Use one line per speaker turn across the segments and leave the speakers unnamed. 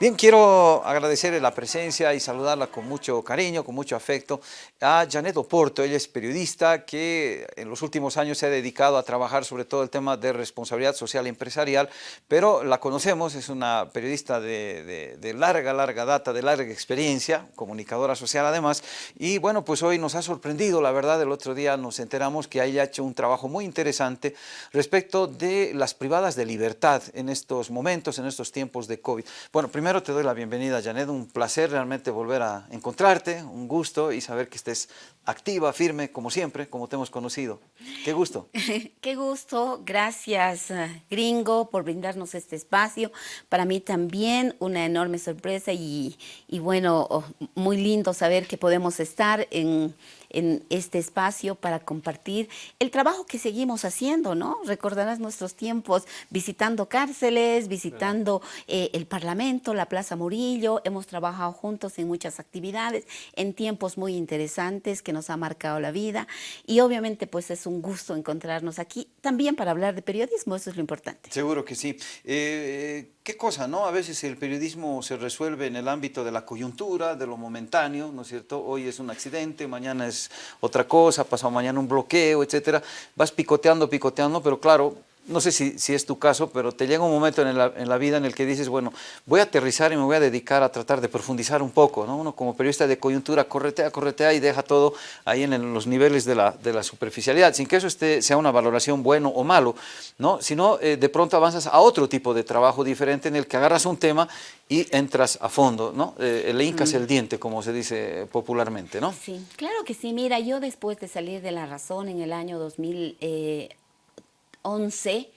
Bien, quiero agradecerle la presencia y saludarla con mucho cariño, con mucho afecto a Janet Oporto. Ella es periodista que en los últimos años se ha dedicado a trabajar sobre todo el tema de responsabilidad social empresarial, pero la conocemos, es una periodista de, de larga, larga data, de larga experiencia, comunicadora social además, y bueno, pues hoy nos ha sorprendido, la verdad, el otro día nos enteramos que ella ha hecho un trabajo muy interesante respecto de las privadas de libertad en estos momentos, en estos tiempos de COVID. Bueno, primero Primero te doy la bienvenida, Janet. Un placer realmente volver a encontrarte, un gusto y saber que estés activa, firme, como siempre, como te hemos conocido. Qué gusto.
Qué gusto. Gracias, eh, Gringo, por brindarnos este espacio. Para mí también una enorme sorpresa y, y bueno, oh, muy lindo saber que podemos estar en en este espacio para compartir el trabajo que seguimos haciendo, ¿no? Recordarás nuestros tiempos visitando cárceles, visitando eh, el Parlamento, la Plaza Murillo, hemos trabajado juntos en muchas actividades, en tiempos muy interesantes que nos ha marcado la vida y obviamente pues es un gusto encontrarnos aquí también para hablar de periodismo, eso es lo importante.
Seguro que sí. Eh, ¿Qué cosa, no? A veces el periodismo se resuelve en el ámbito de la coyuntura, de lo momentáneo, ¿no es cierto? Hoy es un accidente, mañana es otra cosa, pasado mañana un bloqueo, etcétera. Vas picoteando, picoteando, pero claro, no sé si, si, es tu caso, pero te llega un momento en la, en la, vida en el que dices, bueno, voy a aterrizar y me voy a dedicar a tratar de profundizar un poco, ¿no? Uno como periodista de coyuntura corretea, corretea y deja todo ahí en, los niveles de la, de la, superficialidad, sin que eso esté, sea una valoración bueno o malo, ¿no? Sino eh, de pronto avanzas a otro tipo de trabajo diferente en el que agarras un tema y entras a fondo, ¿no? Eh, le hincas el diente, como se dice popularmente, ¿no?
Sí, claro que sí. Mira, yo después de salir de La Razón en el año 2000, eh, 11,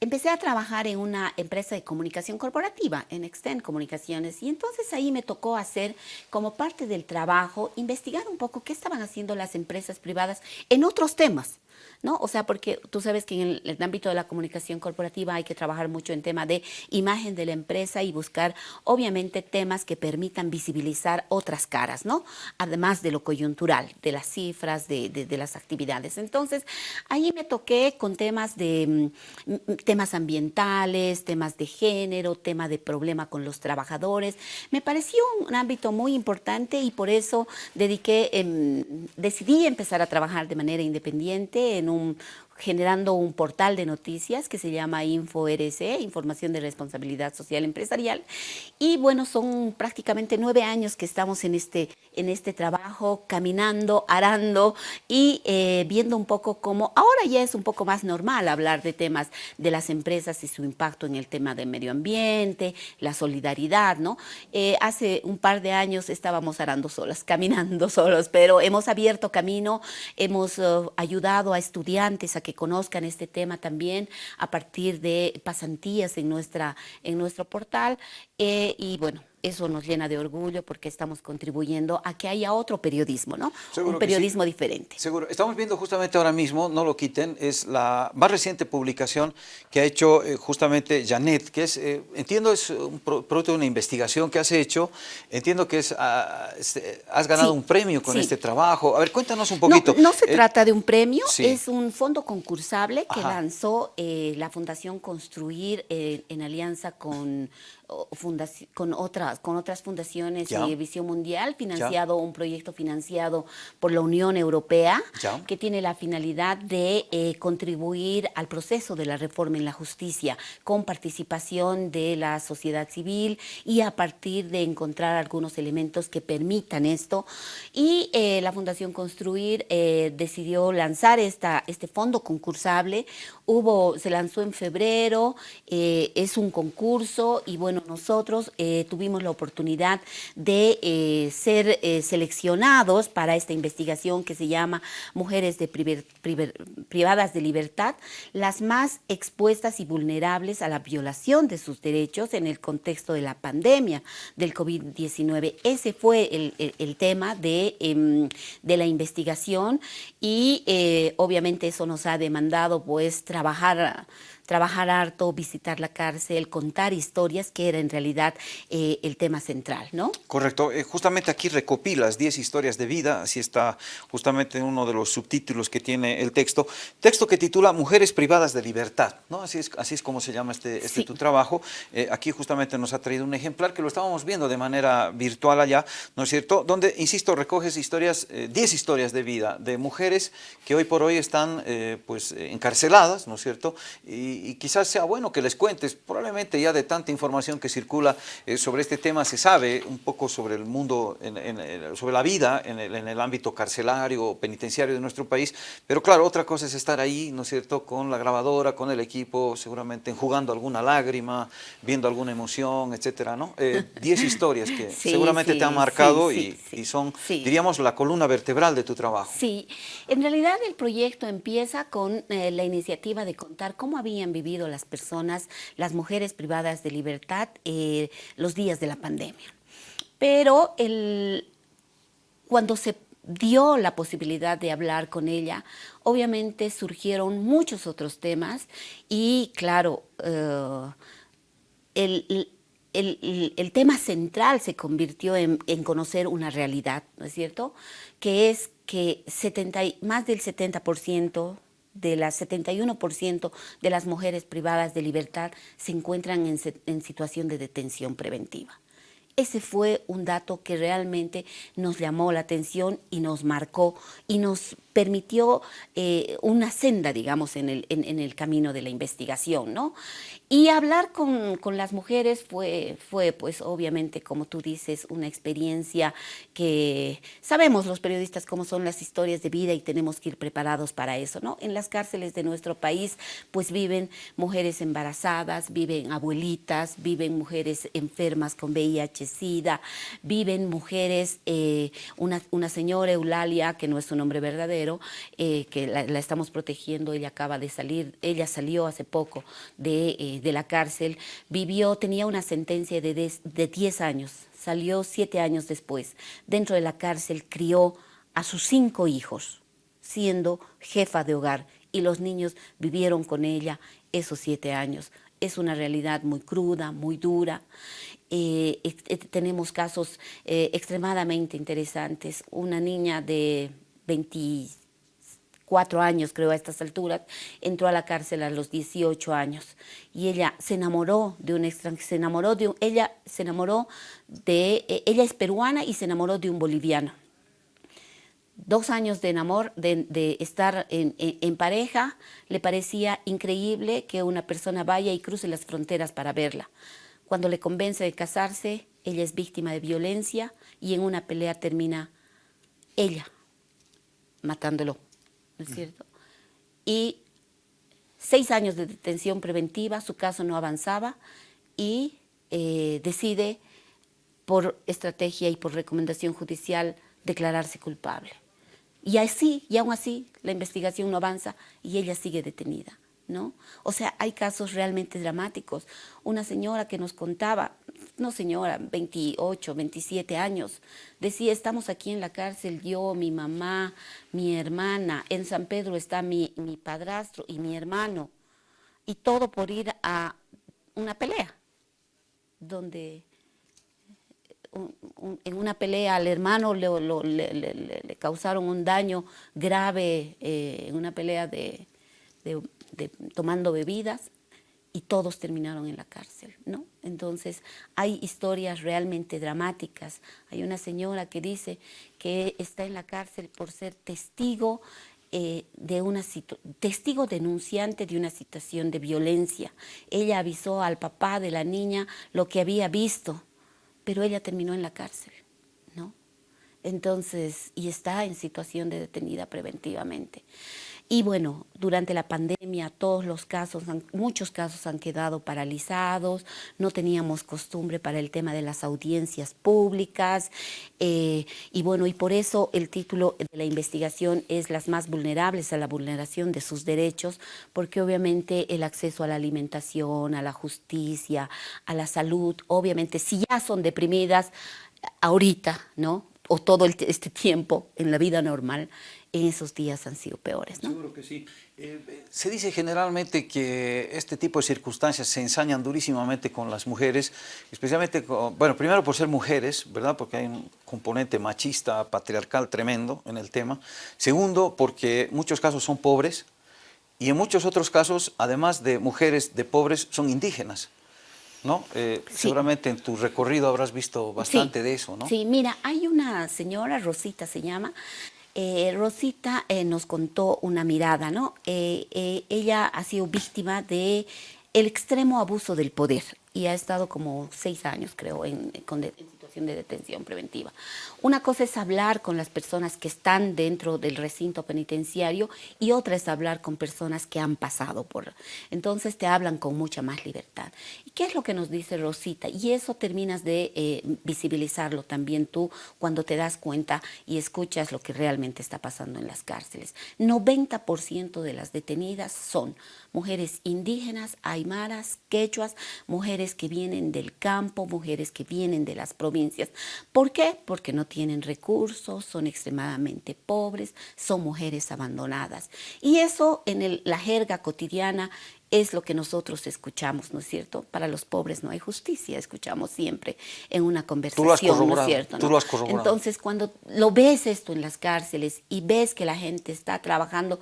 empecé a trabajar en una empresa de comunicación corporativa, en Extend Comunicaciones, y entonces ahí me tocó hacer, como parte del trabajo, investigar un poco qué estaban haciendo las empresas privadas en otros temas. ¿No? O sea, porque tú sabes que en el, ámbito de la comunicación corporativa hay que trabajar mucho en tema de imagen de la empresa y buscar, obviamente, temas que permitan visibilizar otras caras, ¿no? Además de lo coyuntural, de las cifras, de, de, las actividades. Entonces, ahí me toqué con temas de mm, temas ambientales, temas de género, tema de problema con los trabajadores. Me pareció un ámbito muy importante y por eso dediqué, decidí empezar a trabajar de manera independiente en un generando un portal de noticias que se llama InfoRC, Información de Responsabilidad Social Empresarial. Y bueno, son prácticamente nueve años que estamos en este, en este trabajo, caminando, arando y eh, viendo un poco cómo, ahora ya es un poco más normal hablar de temas de las empresas y su impacto en el tema del medio ambiente, la solidaridad, ¿no? Eh, hace un par de años estábamos arando solas, caminando solos, pero hemos abierto camino, hemos uh, ayudado a estudiantes a que conozcan este tema también a partir de pasantías en, nuestra, en nuestro portal. Eh, y bueno, eso nos llena de orgullo porque estamos contribuyendo a que haya otro periodismo, ¿no? un periodismo diferente.
Seguro. Estamos viendo justamente ahora mismo, no lo quiten, es la más reciente publicación que ha hecho eh, justamente Janet, que es, eh, entiendo, es un producto de una investigación que has hecho, entiendo que es, ah, este, has ganado un premio con este trabajo. A ver, cuéntanos un poquito.
No, se eh, trata de un premio, es un fondo concursable que lanzó la Fundación Construir en alianza con con otras, con otras fundaciones de Visión Mundial, financiado un proyecto financiado por la Unión Europea, que tiene la finalidad de eh, contribuir al proceso de la reforma en la justicia, con participación de la sociedad civil y a partir de encontrar algunos elementos que permitan esto. Y eh, la Fundación Construir eh, decidió lanzar esta, este fondo concursable, Hubo, se lanzó en febrero, es un concurso y bueno, nosotros eh, tuvimos la oportunidad de eh, ser eh, seleccionados para esta investigación que se llama Mujeres de privadas de libertad, las más expuestas y vulnerables a la violación de sus derechos en el contexto de la pandemia del COVID-19. Ese fue el, tema de, em, de, la investigación y obviamente eso nos ha demandado pues trabajar trabajar harto, visitar la cárcel, contar historias, que era en realidad eh, el tema central, ¿no?
Correcto. Eh, justamente aquí recopilas 10 historias de vida, así está justamente en uno de los subtítulos que tiene el texto. Texto que titula Mujeres privadas de libertad, ¿no? Así es, así es como se llama este, este tu trabajo. Eh, aquí justamente nos ha traído un ejemplar que lo estábamos viendo de manera virtual allá, ¿no es cierto? Donde, insisto, recoges historias, 10 historias de vida de mujeres que hoy por hoy están pues encarceladas, ¿no es cierto? Y, quizás sea bueno que les cuentes, probablemente ya de tanta información que circula sobre este tema se sabe un poco sobre el mundo, sobre la vida en el, ámbito carcelario o penitenciario de nuestro país, pero claro, otra cosa es estar ahí, ¿no es cierto?, con la grabadora, con el equipo, seguramente enjugando alguna lágrima, viendo alguna emoción, etcétera, ¿no? Eh, diez historias que seguramente te han marcado y, son, diríamos, la columna vertebral de tu trabajo.
Sí, en realidad el proyecto empieza con eh, la iniciativa de contar cómo habían vivido las personas, las mujeres privadas de libertad, eh, los días de la pandemia. Pero cuando se dio la posibilidad de hablar con ella, obviamente surgieron muchos otros temas y claro, eh, el, tema central se convirtió en, conocer una realidad, ¿no es cierto? Que es que 70, más del 70% de las 71% de las mujeres privadas de libertad se encuentran en situación de detención preventiva. Ese fue un dato que realmente nos llamó la atención y nos marcó y nos permitió eh, una senda, digamos, en el, camino de la investigación, ¿no? Y hablar con, con, las mujeres fue, fue, pues, obviamente, como tú dices, una experiencia que sabemos los periodistas cómo son las historias de vida y tenemos que ir preparados para eso, ¿no? En las cárceles de nuestro país, pues, viven mujeres embarazadas, viven abuelitas, viven mujeres enfermas con Viven mujeres, eh, una, una señora Eulalia, que no es su nombre verdadero, eh, que la, estamos protegiendo, ella acaba de salir, ella salió hace poco de, eh, de la cárcel, vivió, tenía una sentencia de, de 10 años, salió 7 años después, dentro de la cárcel crió a sus cinco hijos, siendo jefa de hogar, y los niños vivieron con ella esos siete años. Es una realidad muy cruda, muy dura. Eh, tenemos casos extremadamente interesantes. Una niña de 24 años, creo, a estas alturas, entró a la cárcel a los 18 años y ella se enamoró de un extranjero, se enamoró de un, ella se enamoró de, e, ella es peruana y se enamoró de un boliviano. Dos años de enamor, de, estar en pareja, le parecía increíble que una persona vaya y cruce las fronteras para verla. Cuando le convence de casarse, ella es víctima de violencia y en una pelea termina ella matándolo, ¿no es cierto? Y seis años de detención preventiva, su caso no avanzaba y eh, decide por estrategia y por recomendación judicial declararse culpable. Y así, y aún así, la investigación no avanza y ella sigue detenida. ¿No? O sea, hay casos realmente dramáticos. Una señora que nos contaba, no señora, 28, 27 años, decía, estamos aquí en la cárcel, yo, mi mamá, mi hermana, en San Pedro está mi, mi padrastro y mi hermano, y todo por ir a una pelea, donde en una pelea al hermano le, le, causaron un daño grave eh, en una pelea de tomando bebidas y todos terminaron en la cárcel, ¿no? Entonces hay historias realmente dramáticas. Hay una señora que dice que está en la cárcel por ser testigo eh, de una testigo denunciante de una situación de violencia. Ella avisó al papá de la niña lo que había visto, pero ella terminó en la cárcel, ¿no? Entonces, y está en situación de detenida preventivamente. Y bueno, durante la pandemia todos los casos, muchos casos han quedado paralizados, no teníamos costumbre para el tema de las audiencias públicas eh, y bueno, y por eso el título de la investigación es las más vulnerables a la vulneración de sus derechos, porque obviamente el acceso a la alimentación, a la justicia, a la salud, obviamente si ya son deprimidas, ahorita, ¿no? O todo este tiempo en la vida normal, en esos días han sido peores. ¿no?
Seguro que sí. Eh, se dice generalmente que este tipo de circunstancias se ensañan durísimamente con las mujeres, especialmente, bueno, primero por ser mujeres, ¿verdad? Porque hay un componente machista, patriarcal tremendo en el tema. Segundo, porque muchos casos son pobres y en muchos otros casos, además de mujeres de pobres, son indígenas. ¿No? Eh, seguramente en tu recorrido habrás visto bastante de eso, ¿no?
Sí, mira, hay una señora, Rosita se llama, eh, Rosita eh, nos contó una mirada, ¿no? Eh, ella ha sido víctima de el extremo abuso del poder y ha estado como seis años, creo, en, en situación de detención preventiva. Una cosa es hablar con las personas que están dentro del recinto penitenciario y otra es hablar con personas que han pasado por... Entonces te hablan con mucha más libertad. ¿Y qué es lo que nos dice Rosita? Y eso terminas de eh, visibilizarlo también tú cuando te das cuenta y escuchas lo que realmente está pasando en las cárceles. 90% de las detenidas son mujeres indígenas, aymaras, quechuas, mujeres que vienen del campo, mujeres que vienen de las provincias. ¿Por qué? Porque no tienen recursos, son extremadamente pobres, son mujeres abandonadas. Y eso en la jerga cotidiana es lo que nosotros escuchamos, ¿no es cierto? Para los pobres no hay justicia, escuchamos siempre en una conversación, ¿no es cierto?
Tú lo has corroborado.
Entonces, cuando lo ves esto en las cárceles y ves que la gente está trabajando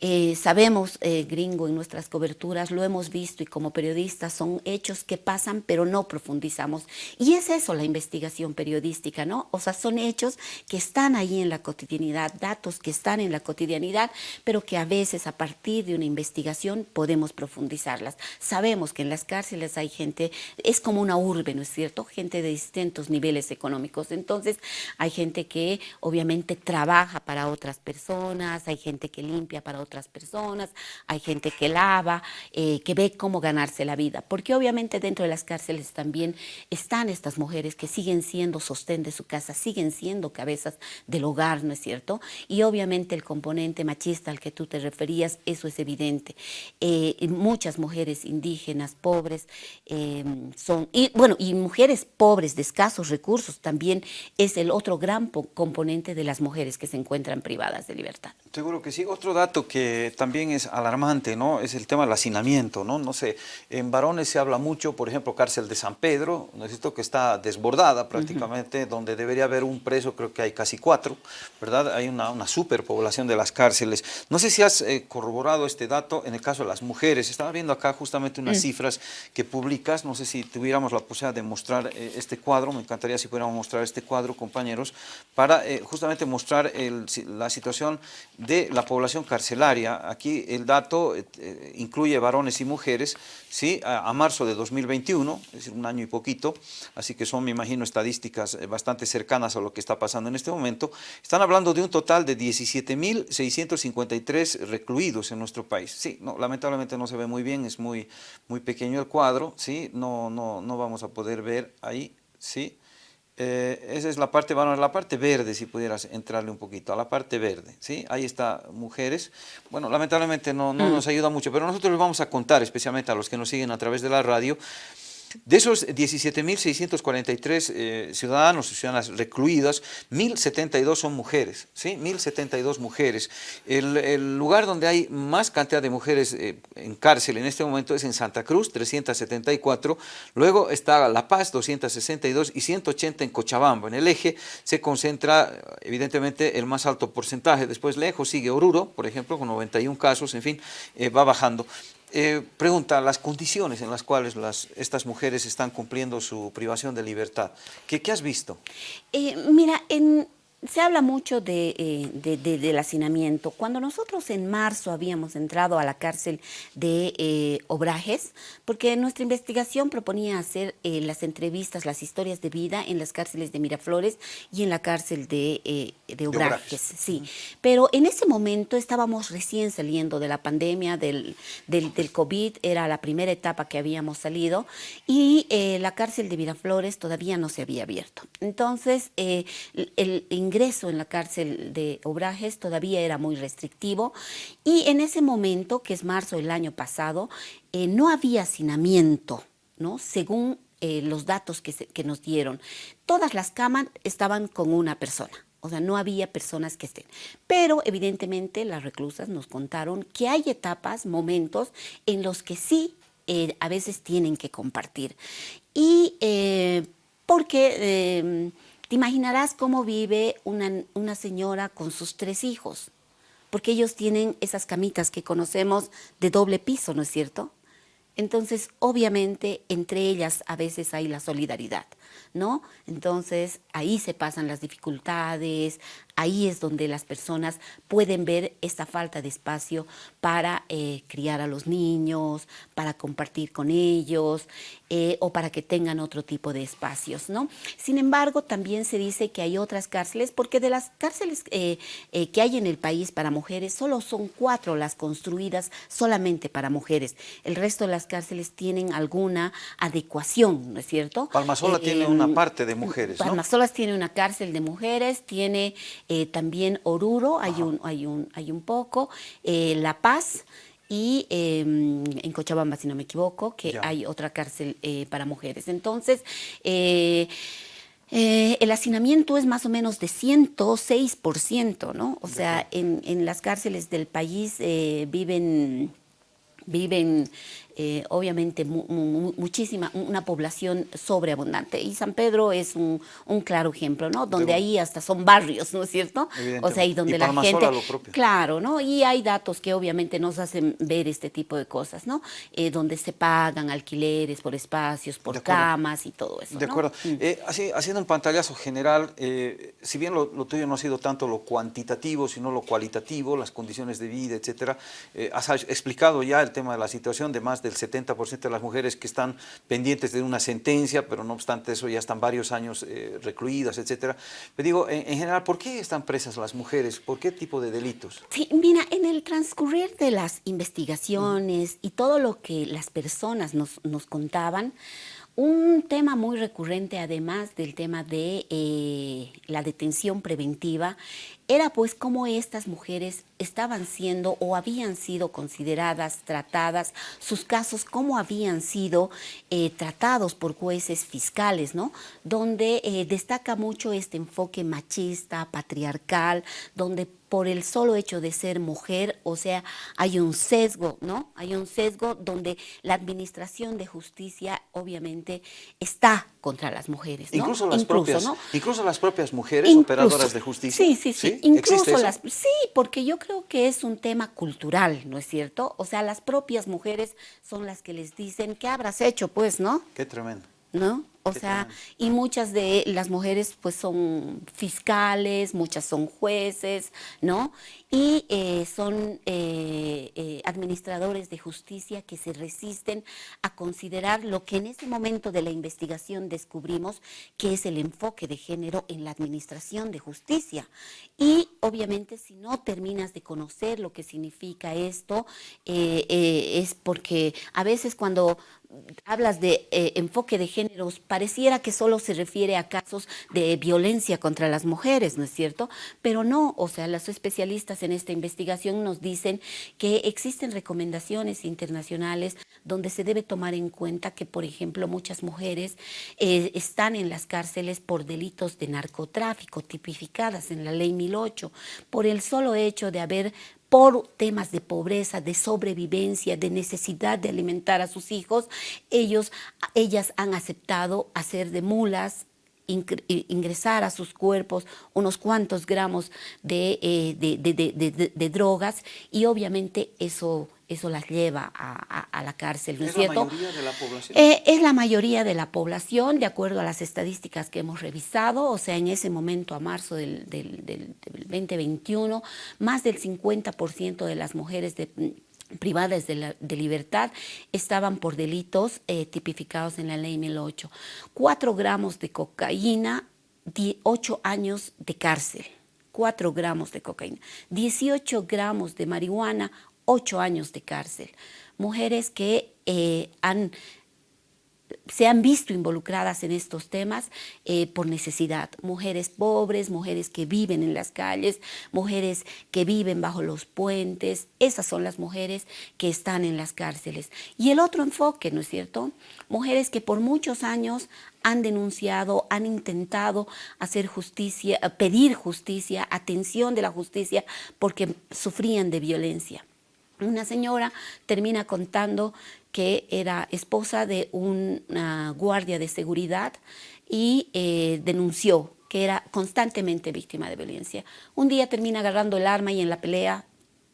eh, sabemos, eh, gringo, en nuestras coberturas, lo hemos visto y como periodistas son hechos que pasan pero no profundizamos. Y es eso la investigación periodística, ¿no? O sea, son hechos que están ahí en la cotidianidad, datos que están en la cotidianidad, pero que a veces a partir de una investigación podemos profundizarlas. Sabemos que en las cárceles hay gente, es como una urbe, ¿no es cierto? Gente de distintos niveles económicos. Entonces, hay gente que obviamente trabaja para otras personas, hay gente que limpia para otras personas, hay gente que lava, eh, que ve cómo ganarse la vida, porque obviamente dentro de las cárceles también están estas mujeres que siguen siendo sostén de su casa, siguen siendo cabezas del hogar, ¿no es cierto? Y obviamente el componente machista al que tú te referías, eso es evidente. Eh, muchas mujeres indígenas, pobres, em, son, y bueno, y mujeres pobres de escasos recursos también es el otro gran componente de las mujeres que se encuentran privadas de libertad.
Seguro que sí. Otro dato que que también es alarmante, ¿no? Es el tema del hacinamiento, ¿no? No sé, en varones se habla mucho, por ejemplo, cárcel de San Pedro, necesito que está desbordada prácticamente, donde debería haber un preso, creo que hay casi cuatro, ¿verdad? Hay una, una superpoblación de las cárceles. No sé si has eh, corroborado este dato en el caso de las mujeres. Estaba viendo acá justamente unas mm. cifras que publicas, no sé si tuviéramos la posibilidad de mostrar eh, este cuadro, me encantaría si pudiéramos mostrar este cuadro, compañeros, para eh, justamente mostrar la situación de la población carcelaria Aquí el dato eh, incluye varones y mujeres, ¿sí? A, marzo de 2021, es decir, un año y poquito, así que son, me imagino, estadísticas bastante cercanas a lo que está pasando en este momento. Están hablando de un total de 17.653 recluidos en nuestro país. Sí, no, lamentablemente no se ve muy bien, es muy, muy pequeño el cuadro, ¿sí? No, no, no vamos a poder ver ahí, ¿sí? Eh, esa es la parte, bueno, la parte verde, si pudieras entrarle un poquito, a la parte verde, ¿sí? Ahí está mujeres. Bueno, lamentablemente no, no mm. nos ayuda mucho, pero nosotros les vamos a contar, especialmente a los que nos siguen a través de la radio, de esos 17.643 eh, ciudadanos y ciudadanas recluidas, 1.072 son mujeres, ¿sí? 1.072 mujeres. El, lugar donde hay más cantidad de mujeres eh, en cárcel en este momento es en Santa Cruz, 374, luego está La Paz, 262 y 180 en Cochabamba. En el eje se concentra evidentemente el más alto porcentaje, después lejos sigue Oruro, por ejemplo, con 91 casos, en fin, eh, va bajando. Eh, pregunta, las condiciones en las cuales las, estas mujeres están cumpliendo su privación de libertad. ¿Qué, has visto?
Eh, mira, en, se habla mucho eh, de, del hacinamiento. Cuando nosotros en marzo habíamos entrado a la cárcel de eh, Obrajes, porque nuestra investigación proponía hacer eh, las entrevistas, las historias de vida en las cárceles de Miraflores y en la cárcel de, Obrajes. Sí. Pero en ese momento estábamos recién saliendo de la pandemia, del, del, del COVID, era la primera etapa que habíamos salido, y la cárcel de Miraflores todavía no se había abierto. Entonces, el ingreso ingreso en la cárcel de Obrajes todavía era muy restrictivo y en ese momento, que es marzo del año pasado, eh, no había hacinamiento, ¿no? según eh, los datos que, nos dieron, todas las camas estaban con una persona. O sea, no había personas que estén. Pero evidentemente las reclusas nos contaron que hay etapas, momentos en los que sí eh, a veces tienen que compartir. Y porque te imaginarás cómo vive una, una señora con sus tres hijos, porque ellos tienen esas camitas que conocemos de doble piso, ¿no es cierto? Entonces, obviamente, entre ellas a veces hay la solidaridad. ¿no? Entonces ahí se pasan las dificultades, ahí es donde las personas pueden ver esta falta de espacio para eh, criar a los niños, para compartir con ellos eh, o para que tengan otro tipo de espacios, ¿no? Sin embargo, también se dice que hay otras cárceles, porque de las cárceles eh, que hay en el país para mujeres, solo son cuatro las construidas solamente para mujeres. El resto de las cárceles tienen alguna adecuación, ¿no es cierto?
Palmasola tiene una parte de mujeres, ¿no?
Palmasolas tiene una cárcel de mujeres, tiene también Oruro, hay un, hay, un, hay un poco, La Paz, y em, en Cochabamba, si no me equivoco, que hay otra cárcel eh, para mujeres. Entonces, eh, eh, el hacinamiento es más o menos de 106%, ¿no? O sea, en, en las cárceles del país viven viven eh, obviamente muchísima, una población sobreabundante. Y San Pedro es un, claro ejemplo, ¿no? Donde ahí hasta son barrios, ¿no es cierto? O sea, y donde la gente... Claro, ¿no? Y hay datos que obviamente nos hacen ver este tipo de cosas, ¿no? Eh, donde se pagan alquileres por espacios, por camas y todo eso,
De acuerdo. Mm. Eh, así, haciendo un pantallazo general, si bien lo, tuyo no ha sido tanto lo cuantitativo, sino lo cualitativo, las condiciones de vida, etcétera, has explicado ya el tema de la situación de más de del 70% de las mujeres que están pendientes de una sentencia, pero no obstante eso ya están varios años eh, recluidas, etcétera. Pero digo, en, general, ¿por qué están presas las mujeres? ¿Por qué tipo de delitos?
Sí, mira, en el transcurrir de las investigaciones y todo lo que las personas nos contaban, un tema muy recurrente, además del tema de eh, la detención preventiva, era pues cómo estas mujeres estaban siendo o habían sido consideradas, tratadas, sus casos cómo habían sido eh, tratados por jueces fiscales, ¿no? Donde eh, destaca mucho este enfoque machista, patriarcal, donde por el solo hecho de ser mujer, o sea, hay un sesgo, ¿no? Hay un sesgo donde la administración de justicia obviamente está contra las mujeres, ¿no?
Incluso las, propias, incluso las propias mujeres operadoras de justicia.
Sí, sí, sí, incluso las... Sí, porque yo creo que es un tema cultural, ¿no es cierto? O sea, las propias mujeres son las que les dicen, ¿qué habrás hecho, pues, no?
Qué tremendo.
¿No? O sea, y muchas de las mujeres pues son fiscales, muchas son jueces, ¿no? Y eh, son eh, eh, administradores de justicia que se resisten a considerar lo que en ese momento de la investigación descubrimos, que es el enfoque de género en la administración de justicia. Y obviamente si no terminas de conocer lo que significa esto, es porque a veces cuando hablas de enfoque de géneros, pareciera que solo se refiere a casos de violencia contra las mujeres, ¿no es cierto? Pero no, o sea, los especialistas en esta investigación nos dicen que existen recomendaciones internacionales donde se debe tomar en cuenta que, por ejemplo, muchas mujeres eh, están en las cárceles por delitos de narcotráfico tipificadas en la ley 1008, por el solo hecho de haber por temas de pobreza, de sobrevivencia, de necesidad de alimentar a sus hijos, ellos, ellas han aceptado hacer de mulas, ingresar a sus cuerpos unos cuantos gramos de, eh, de, drogas y obviamente eso, eso las lleva a, la cárcel, ¿no es, cierto?
la mayoría de la población?
Eh, es la mayoría de la población, de acuerdo a las estadísticas que hemos revisado, o sea, en ese momento, a marzo del, del, del 2021, más del 50% de las mujeres de privadas de, libertad estaban por delitos eh, tipificados en la ley 1008. Cuatro gramos de cocaína, ocho años de cárcel. Cuatro gramos de cocaína. 18 gramos de marihuana, ocho años de cárcel. Mujeres que eh, han se han visto involucradas en estos temas eh, por necesidad. Mujeres pobres, mujeres que viven en las calles, mujeres que viven bajo los puentes, esas son las mujeres que están en las cárceles. Y el otro enfoque, ¿no es cierto? Mujeres que por muchos años han denunciado, han intentado hacer justicia, pedir justicia, atención de la justicia, porque sufrían de violencia. Una señora termina contando que era esposa de una guardia de seguridad y eh, denunció que era constantemente víctima de violencia. Un día termina agarrando el arma y en la pelea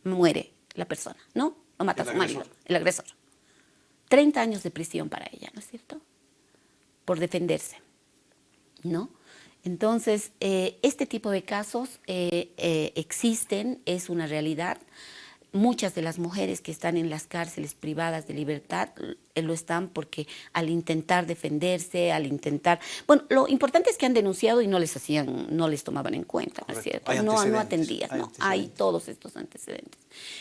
muere la persona, ¿no? Lo mata a su marido, el agresor. 30 años de prisión para ella, ¿no es cierto? Por defenderse, ¿no? Entonces, eh, este tipo de casos eh, existen, es una realidad muchas de las mujeres que están en las cárceles privadas de libertad lo están porque al intentar defenderse, al intentar... Bueno, lo importante es que han denunciado y no les hacían, no les tomaban en cuenta, ¿no es cierto? No, no atendían, hay no, hay todos estos antecedentes.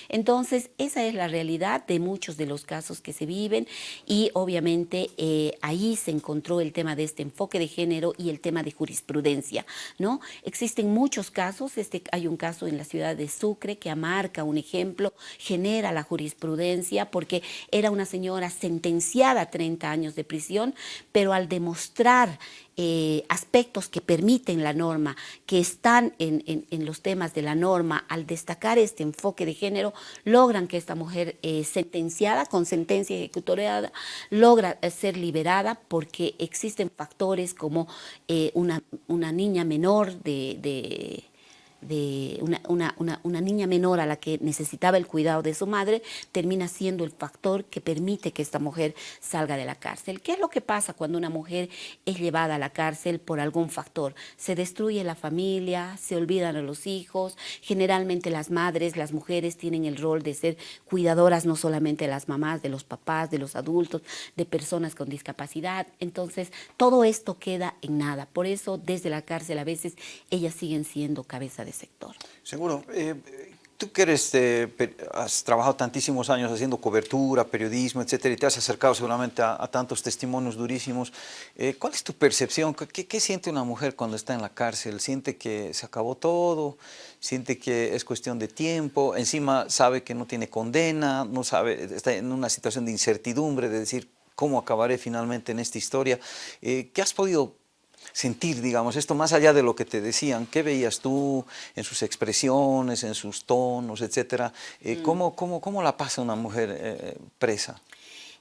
Entonces, esa es la realidad de muchos de los casos que se viven y obviamente eh, ahí se encontró el tema de este enfoque de género y el tema de jurisprudencia, ¿no? Existen muchos casos, este, hay un caso en la ciudad de Sucre que amarca un ejemplo, genera la jurisprudencia porque era una señora sentenciada sentenciada a 30 años de prisión, pero al demostrar eh, aspectos que permiten la norma, que están en, los temas de la norma, al destacar este enfoque de género, logran que esta mujer eh, sentenciada, con sentencia ejecutoriada, logra eh, ser liberada porque existen factores como una, niña menor de una, una, niña menor a la que necesitaba el cuidado de su madre, termina siendo el factor que permite que esta mujer salga de la cárcel. ¿Qué es lo que pasa cuando una mujer es llevada a la cárcel por algún factor? Se destruye la familia, se olvidan a los hijos, generalmente las madres, las mujeres tienen el rol de ser cuidadoras no solamente de las mamás, de los papás, de los adultos, de personas con discapacidad. Entonces, todo esto queda en nada. Por eso, desde la cárcel a veces ellas siguen siendo cabeza de sector.
Seguro. Eh, tú que eres, has trabajado tantísimos años haciendo cobertura, periodismo, etcétera, y te has acercado seguramente a, tantos testimonios durísimos. Eh, ¿Cuál es tu percepción? ¿Qué, ¿Qué, siente una mujer cuando está en la cárcel? ¿Siente que se acabó todo? ¿Siente que es cuestión de tiempo? Encima sabe que no tiene condena, no sabe, está en una situación de incertidumbre, de decir, ¿cómo acabaré finalmente en esta historia? Eh, ¿Qué has podido sentir, digamos, esto más allá de lo que te decían, ¿qué veías tú en sus expresiones, en sus tonos, etcétera? Eh, mm. ¿cómo, cómo, la pasa una mujer eh, presa?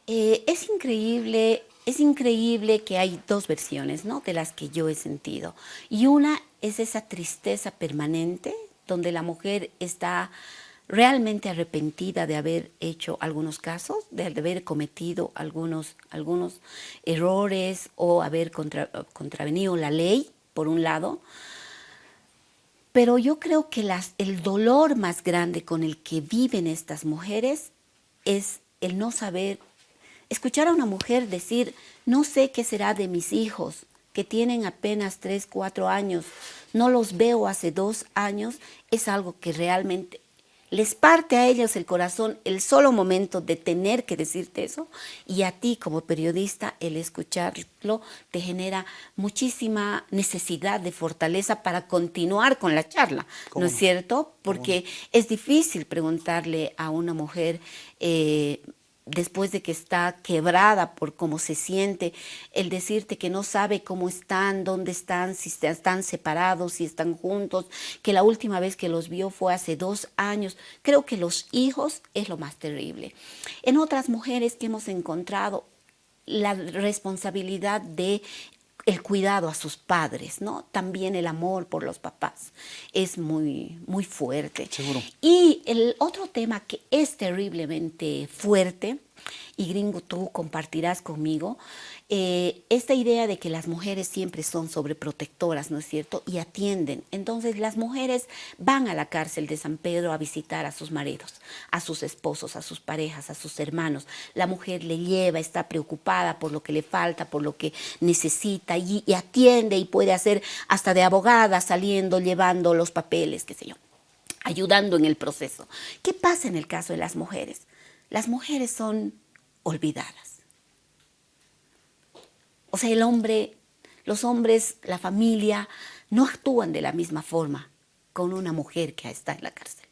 Eh, es increíble, es increíble que hay dos versiones, ¿no?, de las que yo he sentido. Y una es esa tristeza permanente, donde la mujer está realmente arrepentida de haber hecho algunos casos, de haber cometido algunos, algunos errores o haber contravenido la ley, por un lado. Pero yo creo que el dolor más grande con el que viven estas mujeres es el no saber, escuchar a una mujer decir, no sé qué será de mis hijos, que tienen apenas 3, 4 años, no los veo hace dos años, es algo que realmente les parte a ellos el corazón el solo momento de tener que decirte eso y a ti como periodista el escucharlo te genera muchísima necesidad de fortaleza para continuar con la charla, ¿no es cierto? Porque es difícil preguntarle a una mujer eh, después de que está quebrada por cómo se siente, el decirte que no sabe cómo están, dónde están, si están separados, si están juntos, que la última vez que los vio fue hace dos años. Creo que los hijos es lo más terrible. En otras mujeres que hemos encontrado, la responsabilidad de el cuidado a sus padres, ¿no? También el amor por los papás es muy, muy fuerte.
Seguro.
Y el otro tema que es terriblemente fuerte, y gringo tú compartirás conmigo, eh, esta idea de que las mujeres siempre son sobreprotectoras, ¿no es cierto? Y atienden. Entonces las mujeres van a la cárcel de San Pedro a visitar a sus maridos, a sus esposos, a sus parejas, a sus hermanos. La mujer le lleva, está preocupada por lo que le falta, por lo que necesita y, y atiende y puede hacer hasta de abogada saliendo, llevando los papeles, qué sé yo ayudando en el proceso. ¿Qué pasa en el caso de las mujeres? Las mujeres son olvidadas O sea, el hombre, los hombres, la familia, no actúan de la misma forma con una mujer que está en la cárcel.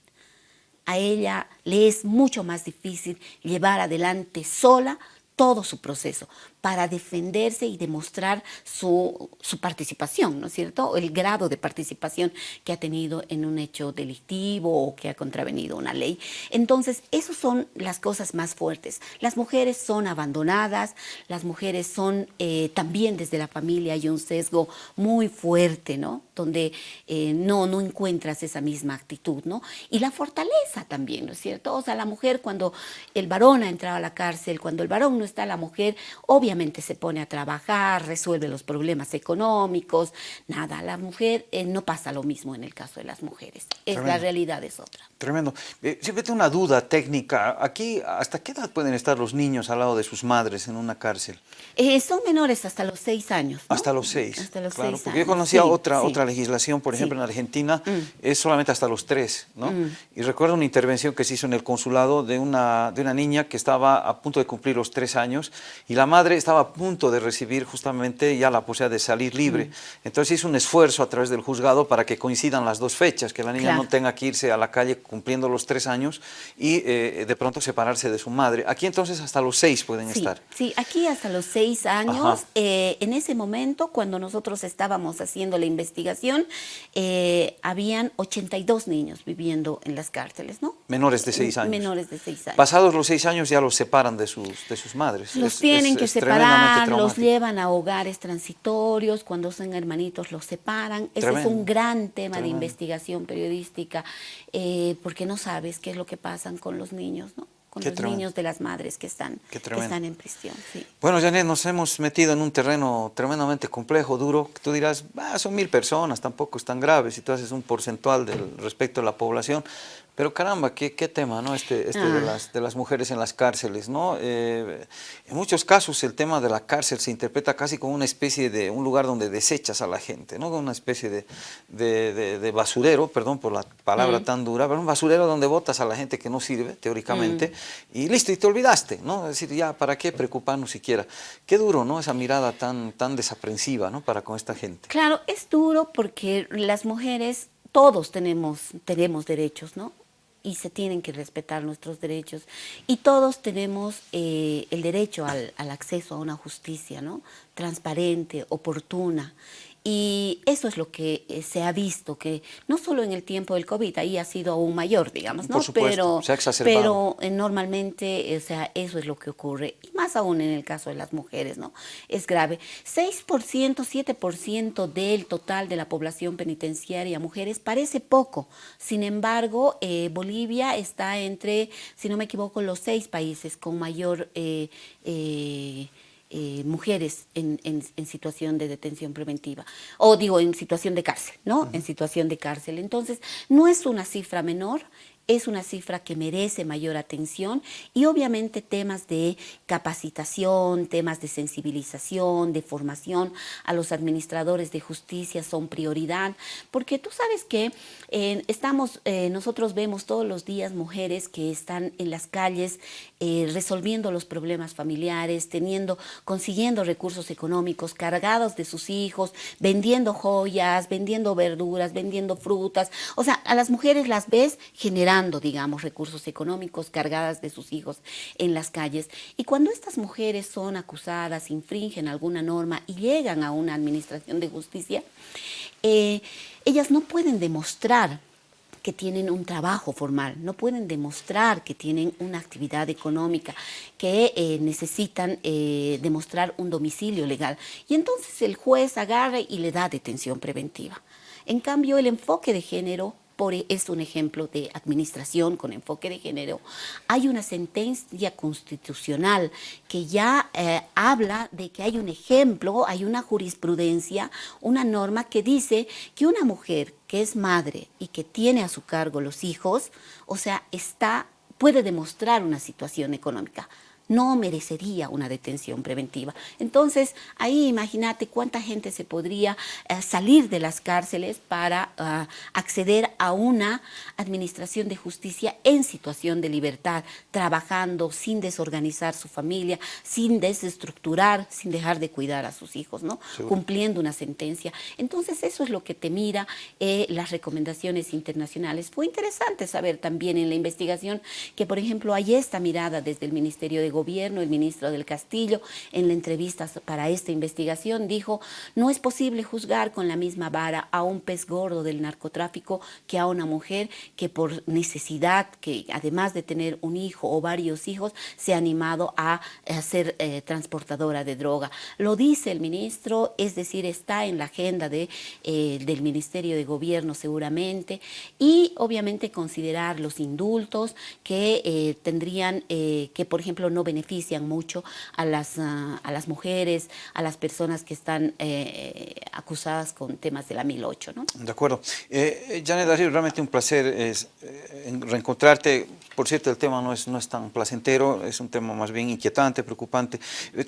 A ella le es mucho más difícil llevar adelante sola todo su proceso para defenderse y demostrar su, participación, ¿no es cierto? El grado de participación que ha tenido en un hecho delictivo o que ha contravenido una ley. Entonces, esas son las cosas más fuertes. Las mujeres son abandonadas, las mujeres son eh, también desde la familia hay un sesgo muy fuerte, ¿no? Donde eh, no, no encuentras esa misma actitud, ¿no? Y la fortaleza también, ¿no es cierto? O sea, la mujer cuando el varón ha entrado a la cárcel, cuando el varón no está, la mujer obviamente se pone a trabajar, resuelve los problemas económicos, nada, la mujer eh, no pasa lo mismo en el caso de las mujeres, es, la realidad es otra.
Tremendo. Eh, siempre tengo una duda técnica, aquí, ¿hasta qué edad pueden estar los niños al lado de sus madres en una cárcel?
Eh, son menores hasta los seis años.
Hasta los seis.
Hasta los
claro,
seis
porque yo conocía otra, otra legislación, por ejemplo, en Argentina, mm. es solamente hasta los tres, ¿no? Mm. Y recuerdo una intervención que se hizo en el consulado de una, de una niña que estaba a punto de cumplir los tres años y la madre estaba a punto de recibir justamente ya la posibilidad de salir libre. Mm. Entonces hizo un esfuerzo a través del juzgado para que coincidan las dos fechas, que la niña no tenga que irse a la calle cumpliendo los tres años y eh, de pronto separarse de su madre. Aquí entonces hasta los seis pueden estar.
Sí, aquí hasta los seis años. Eh, en ese momento, cuando nosotros estábamos haciendo la investigación, eh, habían 82 niños viviendo en las cárceles, ¿no?
Menores de seis años.
Menores de seis años.
Pasados los seis años ya los separan de sus, de sus madres.
Los tienen que separar, los llevan a hogares transitorios, cuando son hermanitos los separan. Ese es un gran tema de investigación periodística, eh, porque no sabes qué es lo que pasa con los niños, ¿no? con los niños de las madres que están, que están en prisión.
Bueno, Janet, nos hemos metido en un terreno tremendamente complejo, duro. Tú dirás, ah, son mil personas, tampoco es tan grave si tú haces un porcentual del respecto de la población. Pero caramba, qué, qué tema, ¿no? Este, este de, ah. las, de las mujeres en las cárceles, ¿no? Eh, en muchos casos el tema de la cárcel se interpreta casi como una especie de un lugar donde desechas a la gente, ¿no? Una especie de, de, de basurero, perdón por la palabra mm. tan dura, pero un basurero donde botas a la gente que no sirve, teóricamente, mm. y listo, y te olvidaste, ¿no? Es decir, ya, ¿para qué preocuparnos siquiera? Qué duro, ¿no? Esa mirada tan, tan desaprensiva, ¿no? Para con esta gente.
Claro, es duro porque las mujeres todos tenemos, tenemos derechos, ¿no? Y se tienen que respetar nuestros derechos. Y todos tenemos eh, el derecho al, al, acceso a una justicia ¿no? transparente, oportuna. Y eso es lo que eh, se ha visto, que no solo en el tiempo del COVID, ahí ha sido aún mayor, digamos, ¿no?
Por supuesto,
pero, se ha exacerbado. Pero eh, normalmente, o sea, eso es lo que ocurre, y más aún en el caso de las mujeres, ¿no? Es grave. 6%, 7% del total de la población penitenciaria mujeres parece poco. Sin embargo, eh, Bolivia está entre, si no me equivoco, los seis países con mayor... Eh, eh, mujeres en, situación de detención preventiva, o digo, en situación de cárcel, ¿no? En situación de cárcel. Entonces, no es una cifra menor, es una cifra que merece mayor atención y obviamente temas de capacitación, temas de sensibilización, de formación a los administradores de justicia son prioridad, porque tú sabes que eh, estamos, eh, nosotros vemos todos los días mujeres que están en las calles eh, resolviendo los problemas familiares, teniendo, consiguiendo recursos económicos, cargados de sus hijos, vendiendo joyas, vendiendo verduras, vendiendo frutas, o sea, a las mujeres las ves generando digamos, recursos económicos cargadas de sus hijos en las calles. Y cuando estas mujeres son acusadas, infringen alguna norma y llegan a una administración de justicia, eh, ellas no pueden demostrar que tienen un trabajo formal, no pueden demostrar que tienen una actividad económica, que eh, necesitan eh, demostrar un domicilio legal. Y entonces el juez agarra y le da detención preventiva. En cambio, el enfoque de género e, es un ejemplo de administración con enfoque de género, hay una sentencia constitucional que ya eh, habla de que hay un ejemplo, hay una jurisprudencia, una norma que dice que una mujer que es madre y que tiene a su cargo los hijos, o sea, está, puede demostrar una situación económica no merecería una detención preventiva. Entonces, ahí imagínate cuánta gente se podría eh, salir de las cárceles para ah, acceder a una administración de justicia en situación de libertad, trabajando sin desorganizar su familia, sin desestructurar, sin dejar de cuidar a sus hijos, ¿no? Cumpliendo una sentencia. Entonces, eso es lo que te mira eh, las recomendaciones internacionales. Fue interesante saber también en la investigación que, por ejemplo, hay esta mirada desde el Ministerio de Gobierno, el ministro del Castillo, en la entrevista para esta investigación, dijo, no es posible juzgar con la misma vara a un pez gordo del narcotráfico que a una mujer que por necesidad, que además de tener un hijo o varios hijos, se ha animado a, ser eh, transportadora de droga. Lo dice el ministro, es decir, está en la agenda de, eh, del Ministerio de Gobierno seguramente, y obviamente considerar los indultos que eh, tendrían, que por ejemplo no benefician mucho a las, ah, a las mujeres, a las personas que están acusadas con temas de la 1008. ¿no?
De acuerdo. Eh, Janet Darío, realmente un placer es, reencontrarte. Por cierto, el tema no es, no es tan placentero, es un tema más bien inquietante, preocupante.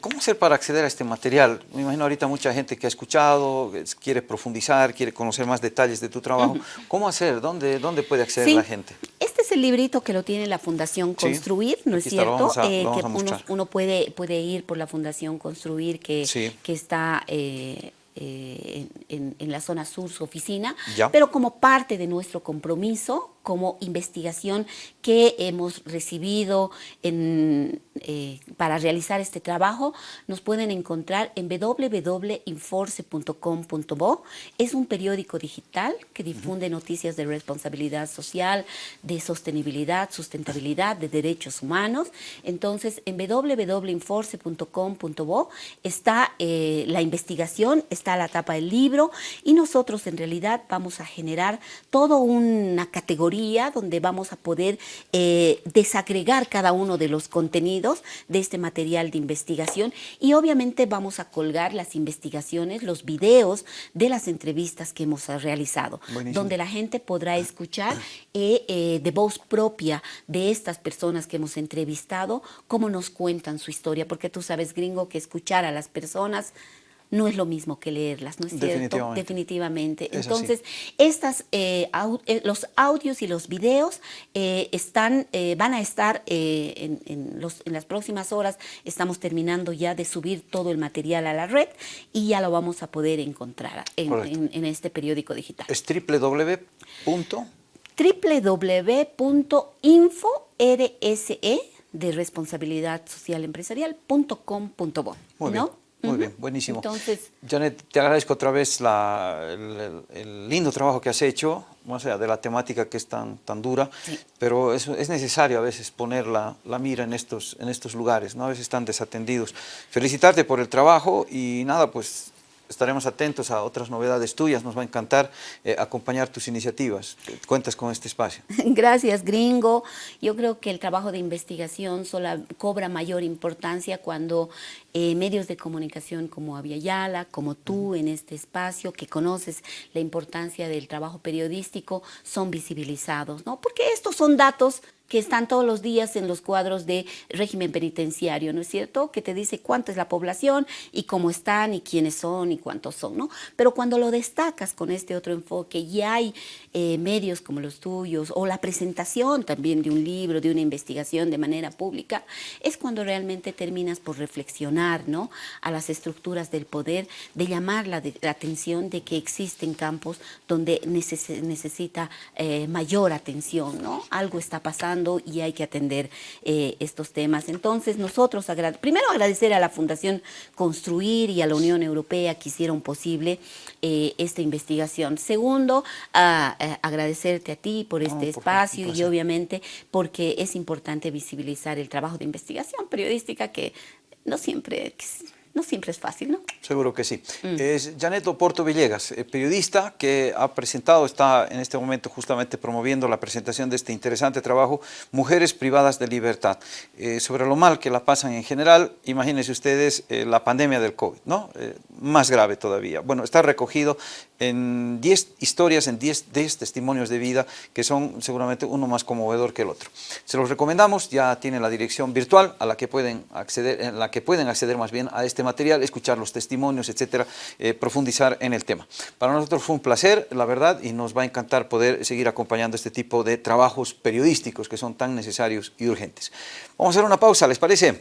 ¿Cómo hacer para acceder a este material? Me imagino ahorita mucha gente que ha escuchado, quiere profundizar, quiere conocer más detalles de tu trabajo. ¿Cómo hacer? ¿Dónde, ¿Dónde puede acceder la gente?
Este es el librito que lo tiene la Fundación Construir, ¿no es cierto? Eh, que uno, puede, puede ir por la Fundación Construir que, que está... Eh, eh, en, la zona sur su oficina, pero como parte de nuestro compromiso como investigación que hemos recibido en, eh, para realizar este trabajo, nos pueden encontrar en www.inforce.com.bo. Es un periódico digital que difunde noticias de responsabilidad social, de sostenibilidad, sustentabilidad, de derechos humanos. Entonces, en www.inforce.com.bo está eh, la investigación, está la tapa del libro y nosotros en realidad vamos a generar toda una categoría donde vamos a poder eh, desagregar cada uno de los contenidos de este material de investigación. Y obviamente vamos a colgar las investigaciones, los videos de las entrevistas que hemos realizado, donde la gente podrá escuchar eh, eh, de voz propia de estas personas que hemos entrevistado, cómo nos cuentan su historia, porque tú sabes, gringo, que escuchar a las personas no es lo mismo que leerlas, ¿no es cierto? Definitivamente. Entonces, estas, eh, eh, los audios y los videos eh, están, van a estar en, los, en las próximas horas, estamos terminando ya de subir todo el material a la red y ya lo vamos a poder encontrar en, este periódico digital.
Es www.
www.info, RSE, de responsabilidad social empresarial.com.bo. ¿no?
Muy bien, buenísimo. Entonces, Janet, te agradezco otra vez el, lindo trabajo que has hecho, más allá de la temática que es tan, tan dura, pero es, es, necesario a veces poner la, la, mira en estos, en estos lugares, ¿no? a veces están desatendidos. Felicitarte por el trabajo y nada, pues estaremos atentos a otras novedades tuyas, nos va a encantar eh, acompañar tus iniciativas. Cuentas con este espacio.
Gracias, gringo. Yo creo que el trabajo de investigación solo cobra mayor importancia cuando eh, medios de comunicación como Aviala, como tú en este espacio, que conoces la importancia del trabajo periodístico, son visibilizados, ¿no? Porque estos son datos que están todos los días en los cuadros de régimen penitenciario, ¿no es cierto? Que te dice cuánto es la población y cómo están y quiénes son y cuántos son, ¿no? Pero cuando lo destacas con este otro enfoque y hay eh, medios como los tuyos o la presentación también de un libro, de una investigación de manera pública, es cuando realmente terminas por reflexionar, ¿no? A las estructuras del poder, de llamar la, atención de que existen campos donde necesita eh, mayor atención, ¿no? Algo está pasando y hay que atender eh, estos temas. Entonces nosotros, primero agradecer a la Fundación Construir y a la Unión Europea que hicieron posible eh, esta investigación. Segundo, agradecerte a ti por este espacio y obviamente porque es importante visibilizar el trabajo de investigación periodística que no siempre no siempre es fácil, ¿no?
Seguro que sí. Mm. Es Janet Oporto Villegas, eh, periodista que ha presentado, está en este momento justamente promoviendo la presentación de este interesante trabajo, Mujeres privadas de libertad, eh, sobre lo mal que la pasan en general, imagínense ustedes eh, la pandemia del COVID, ¿no? más grave todavía. Bueno, está recogido en 10 historias, en 10, testimonios de vida que son seguramente uno más conmovedor que el otro. Se los recomendamos, ya tienen la dirección virtual a la que pueden acceder, en la que pueden acceder más bien a este material, escuchar los testimonios, etcétera, eh, profundizar en el tema. Para nosotros fue un placer, la verdad, y nos va a encantar poder seguir acompañando este tipo de trabajos periodísticos que son tan necesarios y urgentes. Vamos a hacer una pausa, ¿les parece?